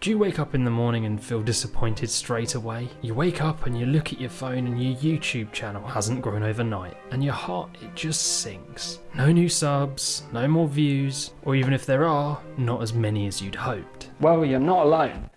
Do you wake up in the morning and feel disappointed straight away? You wake up and you look at your phone and your YouTube channel hasn't grown overnight, and your heart it just sinks. No new subs, no more views, or even if there are, not as many as you'd hoped. Well, you're not alone. The